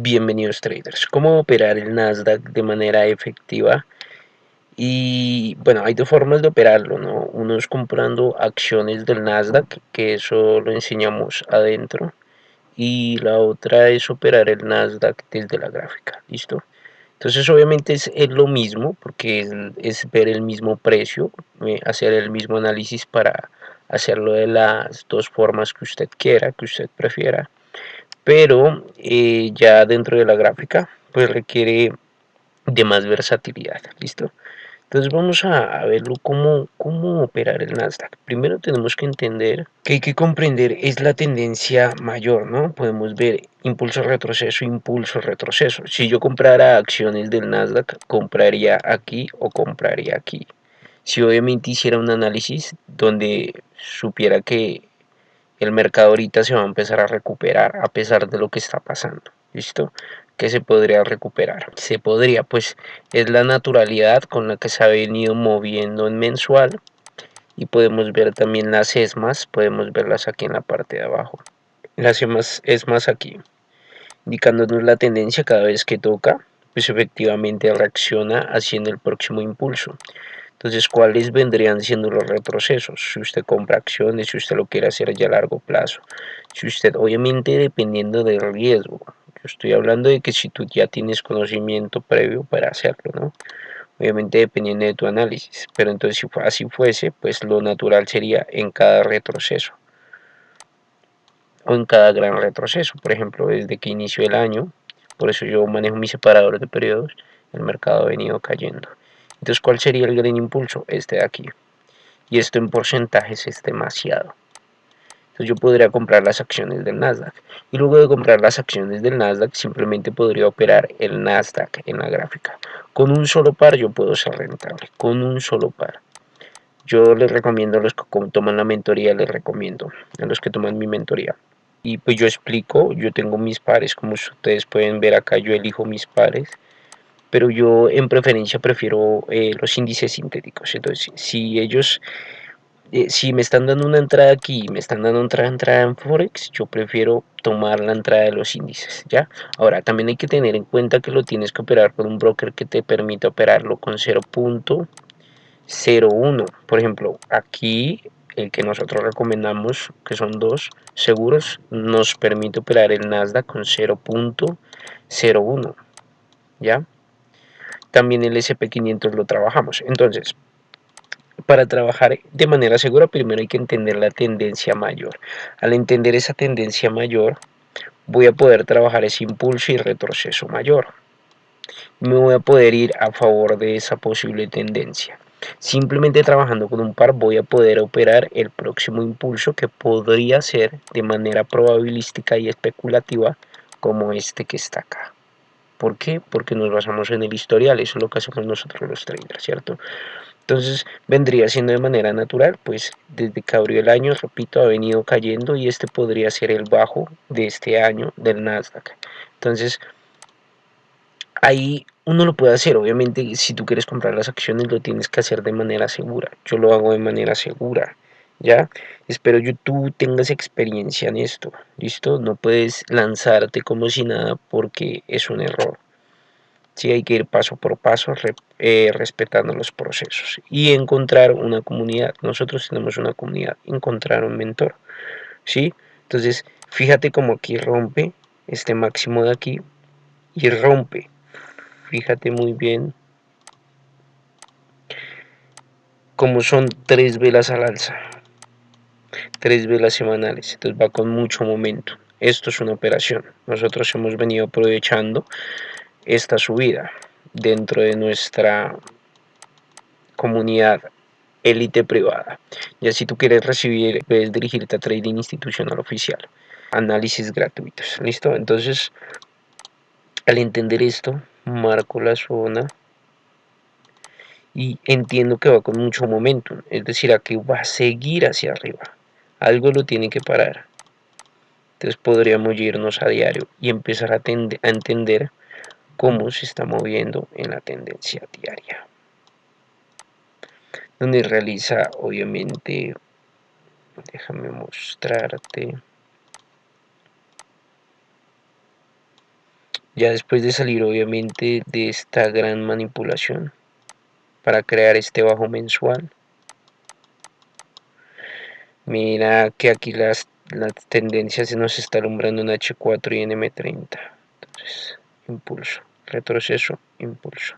Bienvenidos traders. ¿Cómo operar el Nasdaq de manera efectiva? Y bueno, hay dos formas de operarlo, ¿no? Uno es comprando acciones del Nasdaq, que eso lo enseñamos adentro. Y la otra es operar el Nasdaq desde la gráfica, ¿listo? Entonces obviamente es, lo mismo, porque es, es, ver el mismo precio, eh, hacer el mismo análisis para hacerlo de las dos formas que usted quiera, que usted prefiera pero eh, ya dentro de la gráfica pues requiere de más versatilidad, ¿listo? Entonces vamos a, verlo cómo, cómo operar el Nasdaq. Primero tenemos que entender que hay que comprender es la tendencia mayor, ¿no? Podemos ver impulso retroceso, impulso retroceso. Si yo comprara acciones del Nasdaq, compraría aquí o compraría aquí. Si obviamente hiciera un análisis donde supiera que el mercado ahorita se va a empezar a recuperar a pesar de lo que está pasando. ¿Listo? que se podría recuperar? Se podría, pues es la naturalidad con la que se ha venido moviendo en mensual y podemos ver también las ESMAs, podemos verlas aquí en la parte de abajo. Las ESMAs, ESMAs aquí, indicándonos la tendencia cada vez que toca, pues efectivamente reacciona haciendo el próximo impulso. Entonces, ¿cuáles vendrían siendo los retrocesos? Si usted compra acciones, si usted lo quiere hacer ya a largo plazo. Si usted, obviamente, dependiendo del riesgo. Yo estoy hablando de que si tú ya tienes conocimiento previo para hacerlo, ¿no? Obviamente dependiendo de tu análisis. Pero entonces, si así fuese, pues lo natural sería en cada retroceso. O en cada gran retroceso. Por ejemplo, desde que inició el año, por eso yo manejo mi separador de periodos, el mercado ha venido cayendo. Entonces, ¿cuál sería el gran impulso? Este de aquí. Y esto en porcentajes es demasiado. Entonces yo podría comprar las acciones del Nasdaq. Y luego de comprar las acciones del Nasdaq, simplemente podría operar el Nasdaq en la gráfica. Con un solo par yo puedo ser rentable. Con un solo par. Yo les recomiendo a los que toman la mentoría, les recomiendo a los que toman mi mentoría. Y pues yo explico, yo tengo mis pares, como ustedes pueden ver acá, yo elijo mis pares pero yo en preferencia prefiero eh, los índices sintéticos. Entonces, si ellos, eh, si me están dando una entrada aquí, me están dando otra entrada en Forex, yo prefiero tomar la entrada de los índices, ¿ya? Ahora, también hay que tener en cuenta que lo tienes que operar con un broker que te permita operarlo con 0.01. Por ejemplo, aquí el que nosotros recomendamos, que son dos seguros, nos permite operar el Nasdaq con 0.01, ¿ya? También el SP500 lo trabajamos. Entonces, para trabajar de manera segura, primero hay que entender la tendencia mayor. Al entender esa tendencia mayor, voy a poder trabajar ese impulso y retroceso mayor. Me voy a poder ir a favor de esa posible tendencia. Simplemente trabajando con un par voy a poder operar el próximo impulso que podría ser de manera probabilística y especulativa como este que está acá. ¿Por qué? Porque nos basamos en el historial, eso es lo que hacemos nosotros los traders, ¿cierto? Entonces vendría siendo de manera natural, pues desde que abrió el año, repito, ha venido cayendo y este podría ser el bajo de este año del Nasdaq. Entonces, ahí uno lo puede hacer, obviamente si tú quieres comprar las acciones lo tienes que hacer de manera segura. Yo lo hago de manera segura, ¿ya? Espero tú tengas experiencia en esto, ¿listo? No puedes lanzarte como si nada porque es un error. Sí, hay que ir paso por paso eh, respetando los procesos y encontrar una comunidad. Nosotros tenemos una comunidad, encontrar un mentor, ¿sí? Entonces, fíjate como aquí rompe este máximo de aquí y rompe. Fíjate muy bien como son tres velas al alza tres velas semanales, entonces va con mucho momento. Esto es una operación. Nosotros hemos venido aprovechando esta subida dentro de nuestra comunidad élite privada. Ya si tú quieres recibir, puedes dirigirte a Trading Institucional Oficial. Análisis gratuitos. ¿Listo? Entonces, al entender esto, marco la zona y entiendo que va con mucho momento. Es decir, aquí va a seguir hacia arriba algo lo tiene que parar. Entonces podríamos irnos a diario y empezar a, entender cómo se está moviendo en la tendencia diaria. Donde realiza, obviamente, déjame mostrarte. ya después de salir obviamente de esta gran manipulación para crear este bajo mensual mira que aquí las, las tendencias se nos está alumbrando en H4 y en M30 entonces impulso retroceso impulso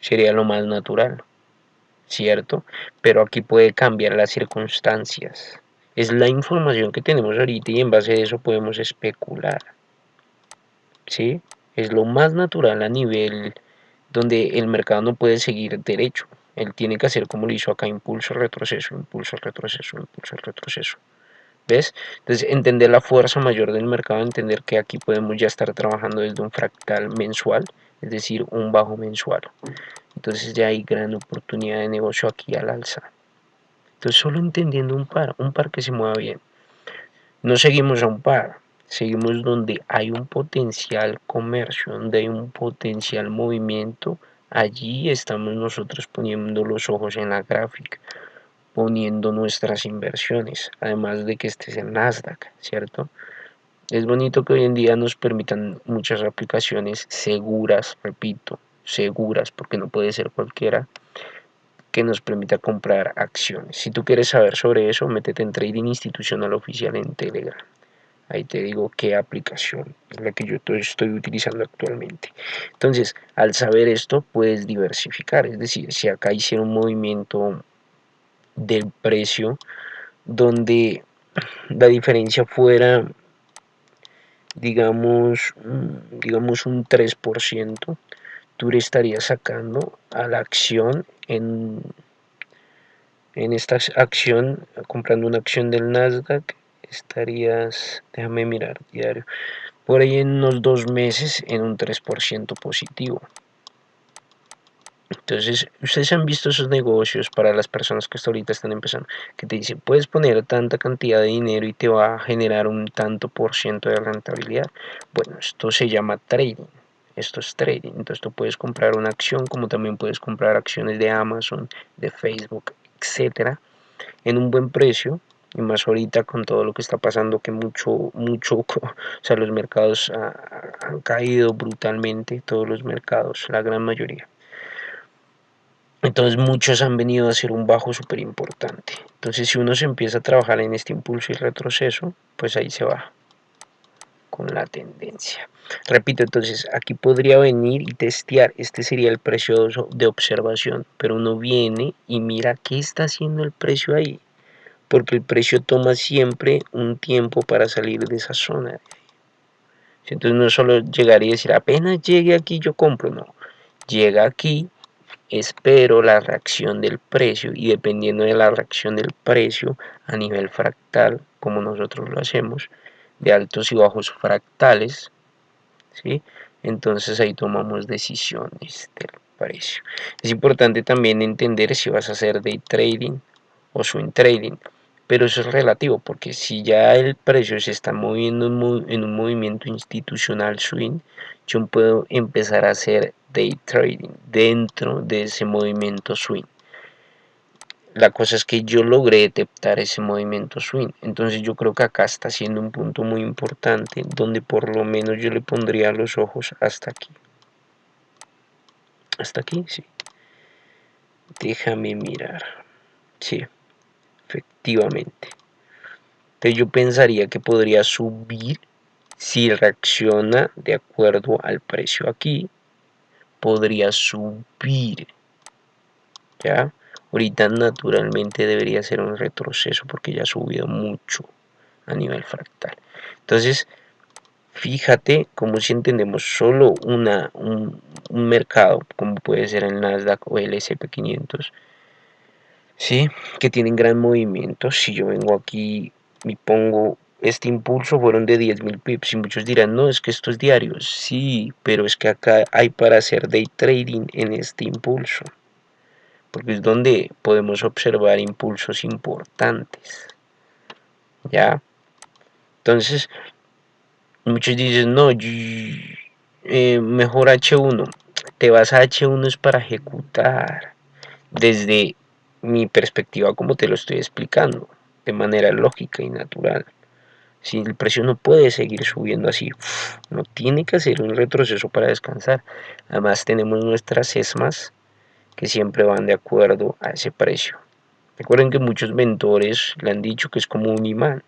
sería lo más natural cierto pero aquí puede cambiar las circunstancias es la información que tenemos ahorita y en base a eso podemos especular ¿sí? Es lo más natural a nivel donde el mercado no puede seguir derecho. Él tiene que hacer como lo hizo acá, impulso, retroceso, impulso, retroceso, impulso, retroceso. ¿Ves? Entonces, entender la fuerza mayor del mercado, entender que aquí podemos ya estar trabajando desde un fractal mensual, es decir, un bajo mensual. Entonces ya hay gran oportunidad de negocio aquí al alza. Entonces, solo entendiendo un par, un par que se mueva bien. No seguimos a un par, seguimos donde hay un potencial comercio, donde hay un potencial movimiento, allí estamos nosotros poniendo los ojos en la gráfica, poniendo nuestras inversiones, además de que este es el Nasdaq, ¿cierto? Es bonito que hoy en día nos permitan muchas aplicaciones seguras, repito, seguras, porque no puede ser cualquiera, que nos permita comprar acciones. Si tú quieres saber sobre eso, métete en Trading Institucional Oficial en Telegram ahí te digo qué aplicación es la que yo estoy utilizando actualmente. Entonces al saber esto puedes diversificar es decir si acá hicieron un movimiento del precio donde la diferencia fuera digamos mm, digamos un 3% tú le estarías sacando a la acción en en esta acción comprando una acción del Nasdaq estarías, déjame mirar diario, por ahí en unos dos meses en un 3% positivo. Entonces, ustedes han visto esos negocios para las personas que hasta ahorita están empezando, que te dicen, puedes poner tanta cantidad de dinero y te va a generar un tanto por ciento de rentabilidad. Bueno, esto se llama trading. Esto es trading. Entonces, tú puedes comprar una acción, como también puedes comprar acciones de Amazon, de Facebook, etcétera, en un buen precio y más ahorita con todo lo que está pasando que mucho mucho o sea los mercados han caído brutalmente todos los mercados la gran mayoría. Entonces muchos han venido a hacer un bajo súper importante entonces si uno se empieza a trabajar en este impulso y retroceso pues ahí se va con la tendencia. Repito entonces aquí podría venir y testear este sería el precio de observación pero uno viene y mira qué está haciendo el precio ahí porque el precio toma siempre un tiempo para salir de esa zona. Entonces no solo llegar y decir, apenas llegue aquí yo compro, no. Llega aquí, espero la reacción del precio y dependiendo de la reacción del precio a nivel fractal, como nosotros lo hacemos, de altos y bajos fractales, ¿sí? entonces ahí tomamos decisiones del precio. Es importante también entender si vas a hacer day trading o swing trading pero eso es relativo porque si ya el precio se está moviendo en un movimiento institucional swing yo puedo empezar a hacer day trading dentro de ese movimiento swing. La cosa es que yo logré detectar ese movimiento swing. Entonces yo creo que acá está siendo un punto muy importante donde por lo menos yo le pondría los ojos hasta aquí. Hasta aquí sí. Déjame mirar. Sí efectivamente. Entonces yo pensaría que podría subir si reacciona de acuerdo al precio aquí. Podría subir. ¿Ya? Ahorita naturalmente debería ser un retroceso porque ya ha subido mucho a nivel fractal. Entonces, fíjate como si entendemos solo una, un, un mercado, como puede ser el Nasdaq o el SP500, ¿sí? que tienen gran movimiento. Si yo vengo aquí y pongo este impulso, fueron de 10.000 pips y muchos dirán, no, es que esto es diario. Sí, pero es que acá hay para hacer day trading en este impulso, porque es donde podemos observar impulsos importantes. ¿Ya? Entonces, muchos dicen, no, eh, mejor H1. Te vas a H1 es para ejecutar desde mi perspectiva como te lo estoy explicando, de manera lógica y natural. Si el precio no puede seguir subiendo así, no tiene que hacer un retroceso para descansar. Además tenemos nuestras ESMAs que siempre van de acuerdo a ese precio. Recuerden que muchos mentores le han dicho que es como un imán.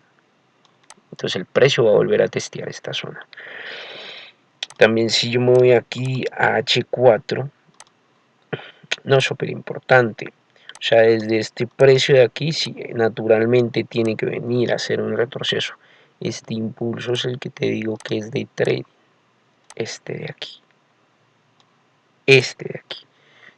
Entonces el precio va a volver a testear esta zona. También si yo me voy aquí a H4, no es súper importante. Sea, desde este precio de aquí, sí, naturalmente tiene que venir a hacer un retroceso. Este impulso es el que te digo que es de trade. Este de aquí. Este de aquí.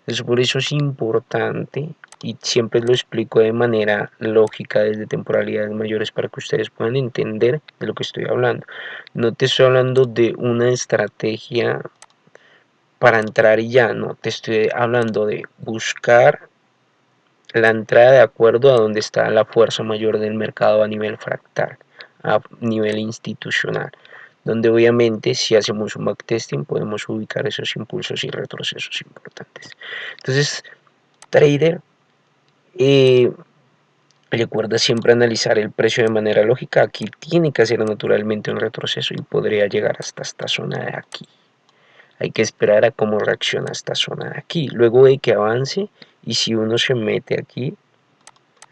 Entonces, por eso es importante y siempre lo explico de manera lógica desde temporalidades mayores para que ustedes puedan entender de lo que estoy hablando. No te estoy hablando de una estrategia para entrar y ya, no, te estoy hablando de buscar la entrada de acuerdo a donde está la fuerza mayor del mercado a nivel fractal, a nivel institucional, donde obviamente si hacemos un backtesting podemos ubicar esos impulsos y retrocesos importantes. Entonces, trader, eh, recuerda siempre analizar el precio de manera lógica, aquí tiene que hacer naturalmente un retroceso y podría llegar hasta esta zona de aquí hay que esperar a cómo reacciona esta zona de aquí. Luego de que avance y si uno se mete aquí,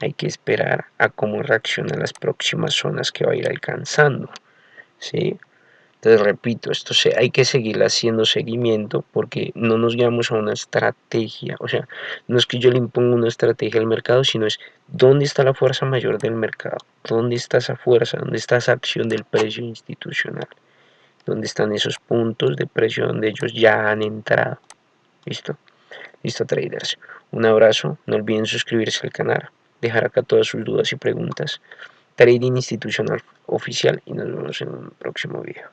hay que esperar a cómo reacciona las próximas zonas que va a ir alcanzando. ¿sí? Entonces, repito, esto se, hay que seguir haciendo seguimiento porque no nos guiamos a una estrategia. O sea, no es que yo le imponga una estrategia al mercado, sino es dónde está la fuerza mayor del mercado, dónde está esa fuerza, dónde está esa acción del precio institucional donde están esos puntos de precio donde ellos ya han entrado. ¿Listo? Listo, traders. Un abrazo. No olviden suscribirse al canal, dejar acá todas sus dudas y preguntas. Trading Institucional Oficial y nos vemos en un próximo video.